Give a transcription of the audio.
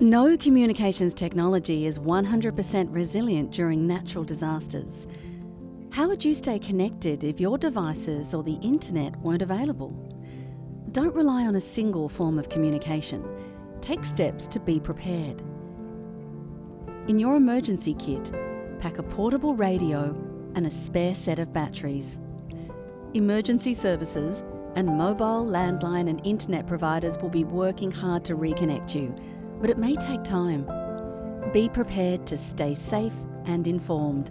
No communications technology is 100% resilient during natural disasters. How would you stay connected if your devices or the internet weren't available? Don't rely on a single form of communication. Take steps to be prepared. In your emergency kit, pack a portable radio and a spare set of batteries. Emergency services and mobile, landline and internet providers will be working hard to reconnect you, but it may take time. Be prepared to stay safe and informed